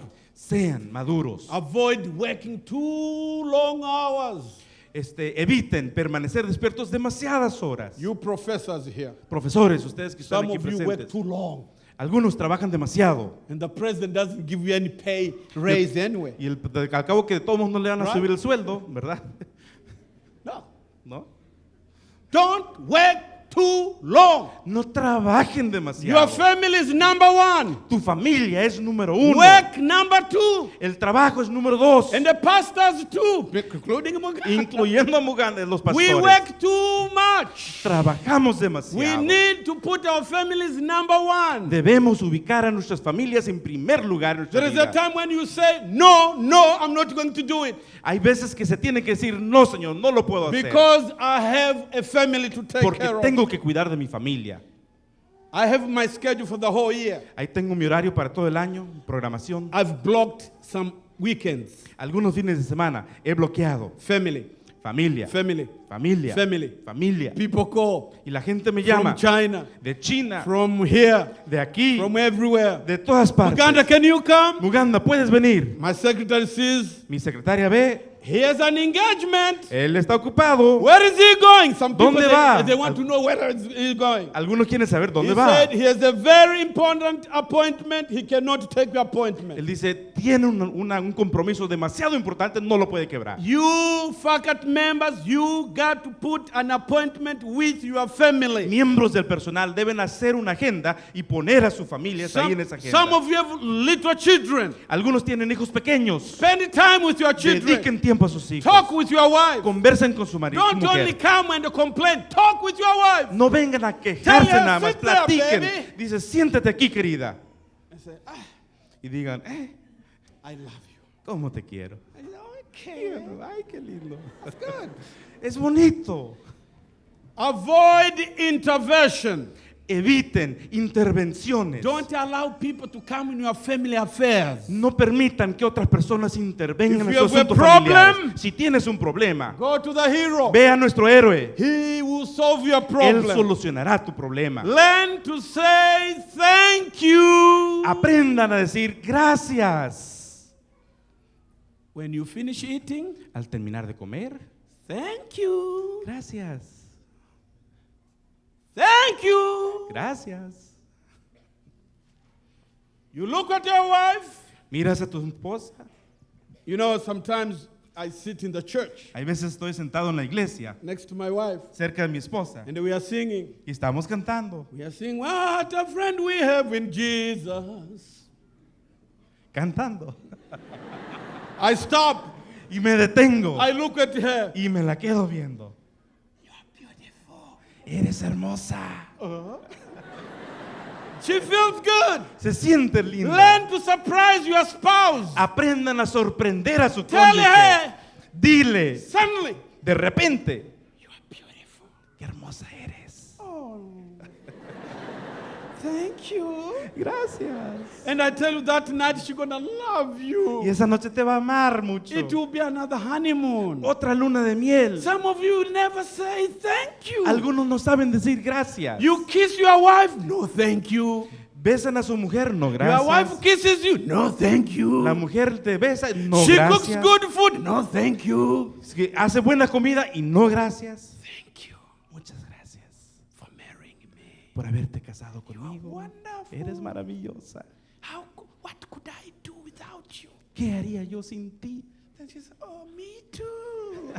Sean maduros. Avoid working too long hours. Este, eviten permanecer despiertos demasiadas horas. You professors here, Profesores, ustedes que están some aquí of you work presentes, too long. algunos trabajan demasiado. And the president doesn't give you any pay raise anyway. Y el- al cabo que todos no le van a Right. subir el sueldo, ¿verdad? No. ¿No? Don't work too long. No trabajen Your demasiado. family is number one. Tu familia es número uno. Work number two. El trabajo es número dos. And the pastors too, including. Incluyendo a Muganda, los We pastores. work too much. Trabajamos We demasiado. need to put our families number one. Debemos ubicar a nuestras familias en primer lugar. There is a time when you say, No, no, I'm not going to do it Hay veces que se tiene que decir, no, Señor, no lo puedo hacer. because I have a family to take Porque care of. Tengo que cuidar de mi familia. I have my schedule for the whole year. Ahí tengo mi horario para todo el año, programación. I've blocked some weekends. Algunos fines de semana he bloqueado. Family, Familia. family. Familia. Family. Familia. People call Y la gente me from llama China, de China, from here, de aquí, from everywhere. de todas partes. Uganda, can you come? Muganda, puedes venir. My secretary says, Mi secretaria ve, he has an engagement. él está ocupado. Where is he going? Some people, ¿Dónde they, va? they want to know where he's going. Algunos quieren saber dónde he va. said he has a very important appointment. He cannot take the Él appointment. dice, tiene un, una- un compromiso demasiado importante, no lo puede quebrar. You faculty members, you got to put an appointment with your family. Miembros del personal deben hacer una agenda y poner a sus familias ahí Some, en esa agenda. some of you have little children. Algunos tienen hijos pequeños. Spend time with your children. Dediquen tiempo a sus hijos. Talk with your wife. Conversen con su marido. Don't only come and complain. Talk with your wife. No vengan a Tell quejarse nada más, "Sit there, platiquen. baby." Dice, siéntate aquí, querida. Say, ah, Y digan, eh, I love you. ¿cómo te quiero? I. Ay, qué lindo. That's good. Es bonito. Avoid intervention. Eviten intervenciones. Don't allow people to come in your family affairs. No permitan que otras personas intervengan If en sus asuntos familiares. Si tienes un problema, Go to the hero. ve a nuestro héroe. He will solve your Él problem. solucionará tu problema. Learn to say thank you. Aprendan a decir gracias. When you finish eating, Al terminar de comer, thank you. gracias. Thank you. Gracias. You look at your wife. Miras a tu esposa. You know, sometimes I sit in the church Hay veces estoy sentado en la iglesia, next to my wife cerca de mi esposa, and we are singing. y estamos cantando, We are singing, What a friend we have in Jesus. cantando. I stop. Y me detengo I look at her. y me la quedo viendo. Eres hermosa. She feels good. Se siente linda. Learn to surprise your spouse. Aprendan a sorprender a su Tell cónyuge. her Dile, suddenly, de repente, You are beautiful. qué hermosa eres. Thank you. Gracias. And I tell you that night she's gonna love Y you. esa noche te va a amar mucho. It will be another honeymoon. Otra luna de miel. Some of you never say thank you. Algunos no saben decir gracias. You kiss your wife, no thank you. Besan a su mujer, no Your wife gracias. kisses you, no thank you. La mujer te besa, no she cooks gracias. good food, no thank you. Hace buena comida y no gracias. Thank you Muchas gracias for marrying me. Por haberte casado conmigo. Eres maravillosa. How, what could I do without you? ¿Qué haría yo sin ti? Then she said, Oh, me too.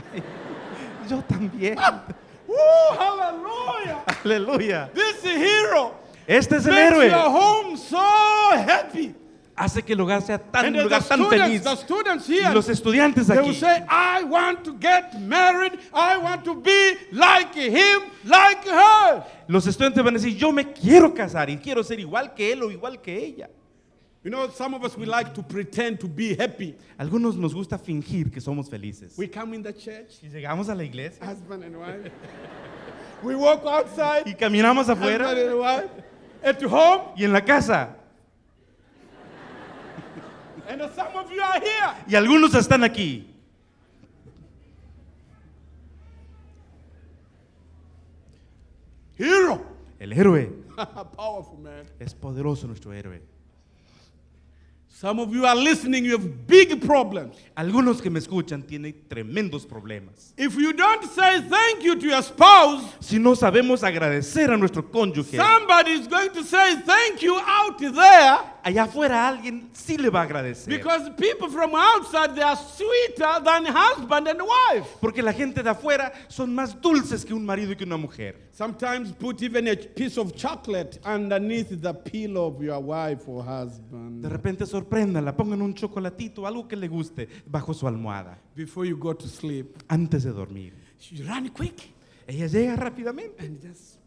Yo también. Woo, hallelujah. Aleluya. This hero Este es el makes héroe. your home so happy. Hace que el hogar sea tan, And un lugar tan feliz. students Y here, los estudiantes aquí say, I want to get married. I want to be like him, like her. Los estudiantes van a decir, yo me quiero casar y quiero ser igual que él o igual que ella. You know, some of us we like to pretend to be happy. Algunos nos gusta fingir que somos felices. We come in the church, Y llegamos a la iglesia husband and wife. we walk outside, y caminamos husband afuera and wife. At home, y en la casa. and some of you are here. Y algunos están aquí. Hero. El héroe. Powerful man. Es poderoso nuestro héroe. Some of you are listening, you have big problems. Algunos que me escuchan tienen tremendos problemas. If you don't say thank you to your spouse, Si no sabemos agradecer a nuestro cónyuge, somebody is going to say thank you out there allá afuera alguien sí le va a agradecer. because people from outside they are sweeter than husband and wife. Porque la gente de afuera son más dulces que un marido y que una mujer. Sometimes put even a piece of chocolate underneath the pillow of your wife or De husband repente sorpréndala, pongan un chocolatito, algo que le guste, bajo su almohada, before you go to sleep. antes de dormir. You run quick Ella llega rápidamente and just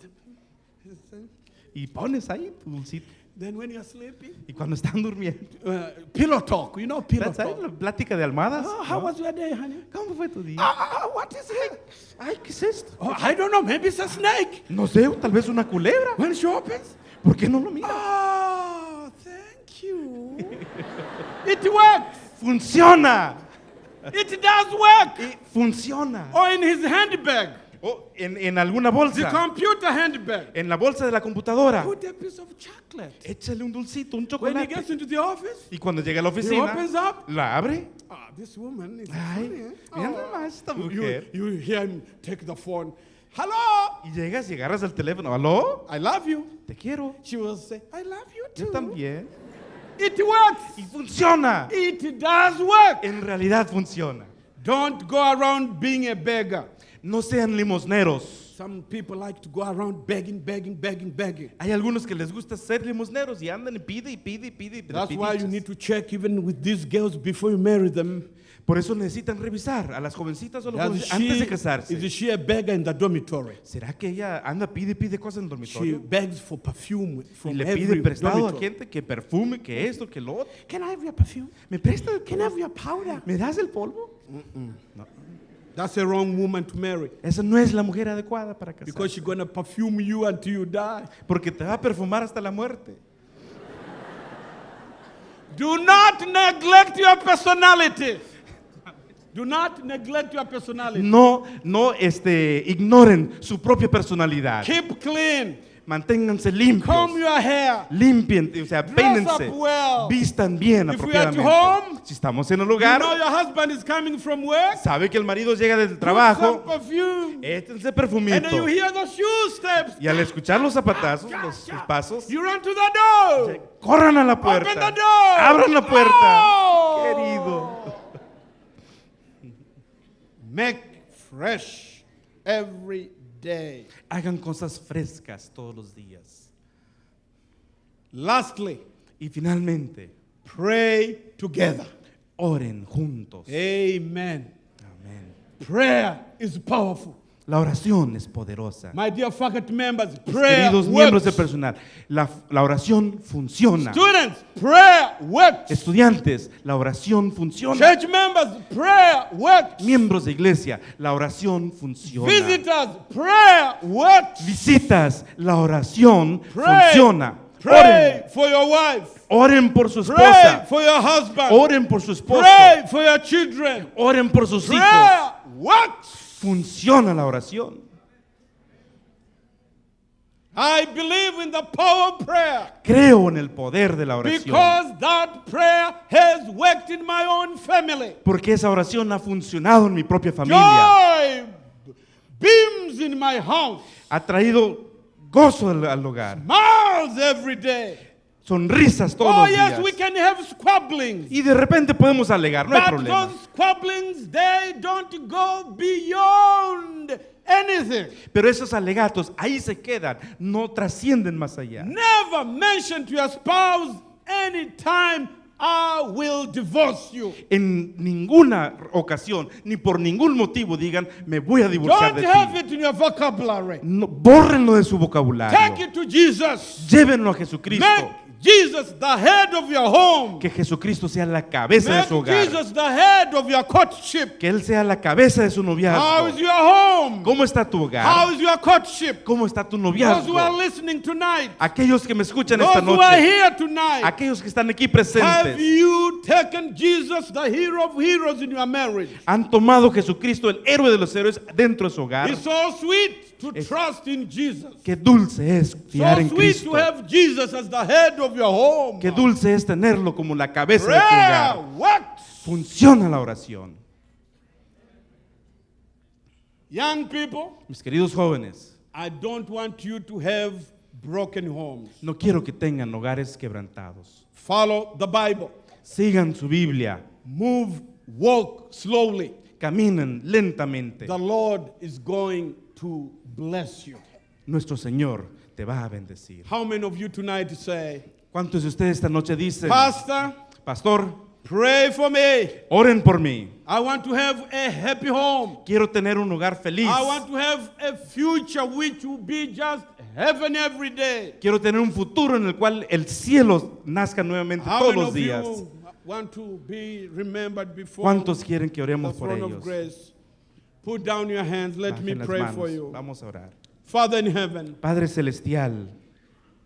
y pones ahí tu dulcito. then when you're sleeping, Y cuando están durmiendo, uh, pillow talk. You know pillow ¿sabes talk. la plática de almohadas? Oh, how ¿no? was your day, honey? ¿Cómo fue tu día? Ah, what is it? Ay, ¿qué es esto? Oh, I don't know. Maybe it's a snake. No sé, tal vez una culebra. When she opens, ¿Por qué no lo miras? oh, thank you. It works. Funciona. It does work. Y funciona. Or in his handbag, O en, en alguna the bolsa, computer handbag. en la bolsa de la computadora, Put a piece of chocolate. échale un dulcito, un When he chocolate. gets into the office, Y cuando llega a la he oficina, opens up. la abre. Ah, this woman is Ay, funny. eh? mira Oh. nomás esta You, mujer. you hear him take the phone. Hello, Y llegas y agarras el teléfono. ¿Aló? I love you. Te quiero. She will say, I love you Yo too. también. It works. Y funciona. It does work. En realidad funciona. Don't go around being a beggar. No sean limosneros. Some people like to go around begging, begging, begging, begging. Hay algunos que les gusta ser limosneros y andan y pide y pide y pide. y pide That's why you need to check even with these girls before you marry them. Por eso necesitan revisar a las jovencitas o los Does jóvenes antes de she, casarse. is she a beggar in the dormitory? ¿Será que ella anda, pide pide cosas en el She dormitorio? begs for perfume Y from le every pide prestado a dormitory. gente que perfume, que esto, que lo otro. Can I have your perfume? ¿Me prestas? Can I have your powder? ¿Me das el polvo? That's a wrong woman to marry Esa no es la mujer adecuada para casarse. because she's going to perfume you until you die. Porque te va a perfumar hasta la muerte. Do not neglect your personality. Do not neglect your personality. No, no este, ignoren su propia personalidad. Keep clean. Manténganse limpios. Comb your hair. Limpien, o sea, Dress peínense. up well. Vistan bien If we are at apropiadamente. home, si estamos en el You lugar, know your husband is coming from work. sabe que el marido llega del trabajo, échense And perfumito. then you hear the shoe steps. Y al escuchar los zapatazos, los, sus pasos, You run to the door. corran a la Open the puerta. door. Abran la puerta. Oh. Querido. Make fresh every day. Hagan cosas frescas todos los días. Lastly, Y finalmente, pray together. oren juntos. Amen. Amén. Prayer is powerful. La oración es poderosa. My dear faculty members, prayer Queridos miembros de works. personal, la, la oración funciona. Students, prayer works. Estudiantes, la oración funciona. Church members, prayer works. Miembros de iglesia, la oración funciona. Visitors, prayer works. Visitas, la oración Pray. funciona. Pray Oren, for your wife. oren por su Pray esposa. for your husband. Oren por su esposo. Pray for your children. Oren por sus hijos. Prayer works. Funciona la oración. I believe in the power of prayer Creo en el poder de la oración. because that prayer has worked in my own family. Porque esa oración ha funcionado en mi propia familia. Joy beams in my house. Ha traído gozo al, al hogar. Smiles every day. Sonrisas todos Oh, los yes, días. we can have squabblings. Y de repente podemos alegar, no hay But problema. those squabblings, they don't go beyond anything. Pero esos alegatos ahí se quedan, no trascienden más allá. Never mention to your spouse anytime I will divorce you. En ninguna ocasión, ni por ningún motivo digan, me voy a divorciar Don't de have ti. it in your vocabulary. No, bórrenlo de su vocabulario. Take it to Jesus. Llévenlo a Jesucristo. Make Jesus the head of your home. Que Jesucristo sea la cabeza de Make su hogar. Jesus the head of your courtship. Que Él sea la cabeza de su How is noviazgo. your home? ¿Cómo está tu How hogar? is your courtship? ¿Cómo está tu Those who are noviazgo? listening tonight, Aquellos que me escuchan esta those who are noche, here tonight, aquellos que están aquí have presentes, you taken Jesus, the hero of heroes, in your marriage? han tomado Jesucristo, el héroe de los héroes, dentro de su hogar. It's so sweet to Es- trust in Jesus. Qué dulce es fiar So en sweet Cristo. to have Jesus as the head of your home. Qué dulce es tenerlo como la cabeza de tu hogar. works. Funciona la oración. Young people, Mis queridos jóvenes, I don't want you to have broken homes. no quiero que tengan hogares quebrantados. Follow the Bible. Sigan su Biblia, Move, walk slowly. caminen lentamente. The Lord is going to bless you. Nuestro Señor te va a bendecir. How many of you tonight say, ¿Cuántos de ustedes esta noche dicen, Pastor, Pastor, pray for me. oren por mí? I want to have a happy home. Quiero tener un hogar feliz. I want to have a future which will be just heaven every day. Quiero tener un futuro en el cual el cielo nazca nuevamente How todos many los días. want to be remembered before ¿Cuántos quieren que oremos por ellos? Put down your hands. Let me Bajen las pray manos. for you. Vamos a orar. Father in heaven, Padre Celestial,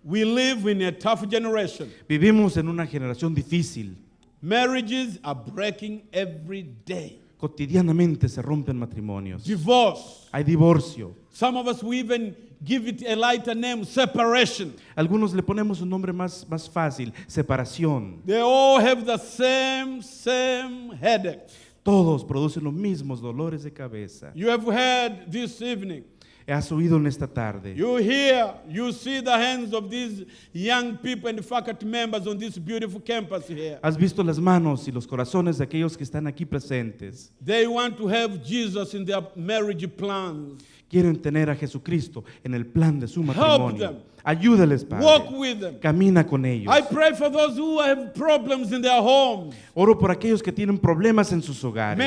we live in a tough generation. vivimos en una generación difícil. Marriages are breaking every day. Cotidianamente se rompen matrimonios. Divorce. Hay divorcio. Some of us, we even give it a lighter name, separation. Algunos le ponemos un nombre más, más fácil, separación. They all have the same, same headache. Todos producen los mismos dolores de cabeza. You have heard this evening. Has oído en esta tarde. You hear, you see the hands of these young people and faculty members on this beautiful campus here. Has visto las manos y los corazones de aquellos que están aquí presentes. They want to have Jesus in their marriage plans. Quieren tener a Jesucristo en el plan de su matrimonio. Ayúdales, Walk Padre. with them. Camina con ellos. I pray for those who have problems in their homes. Oro por aquellos que tienen problemas en sus hogares.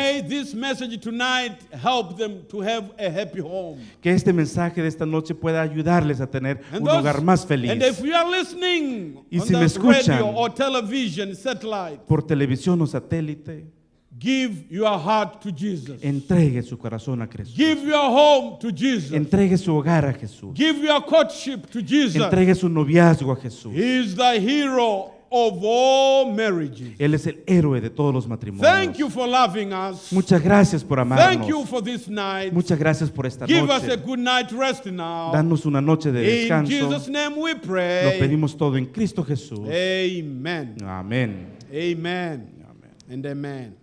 Que este mensaje de esta noche pueda ayudarles a tener And un those- hogar más feliz. And if you are listening Y si me escuchan- radio or television, satellite, Por televisión o satélite, give your heart to Jesus. entregue su corazón a Jesús. Give your home to Jesus. Entregue su hogar a Jesús. Give your courtship to Jesus. Entregue su noviazgo a Jesús. He is the hero of all marriages. Él es el héroe de todos los Thank matrimonios. you for loving us. Muchas gracias por Thank you amarnos. for this night. Muchas gracias por esta Give us a noche. good night rest now. Danos una noche de In descanso. Jesus' name we Lo pray. pedimos todo en Cristo Jesús. Amen. Amén. Amen. Amén. And amen.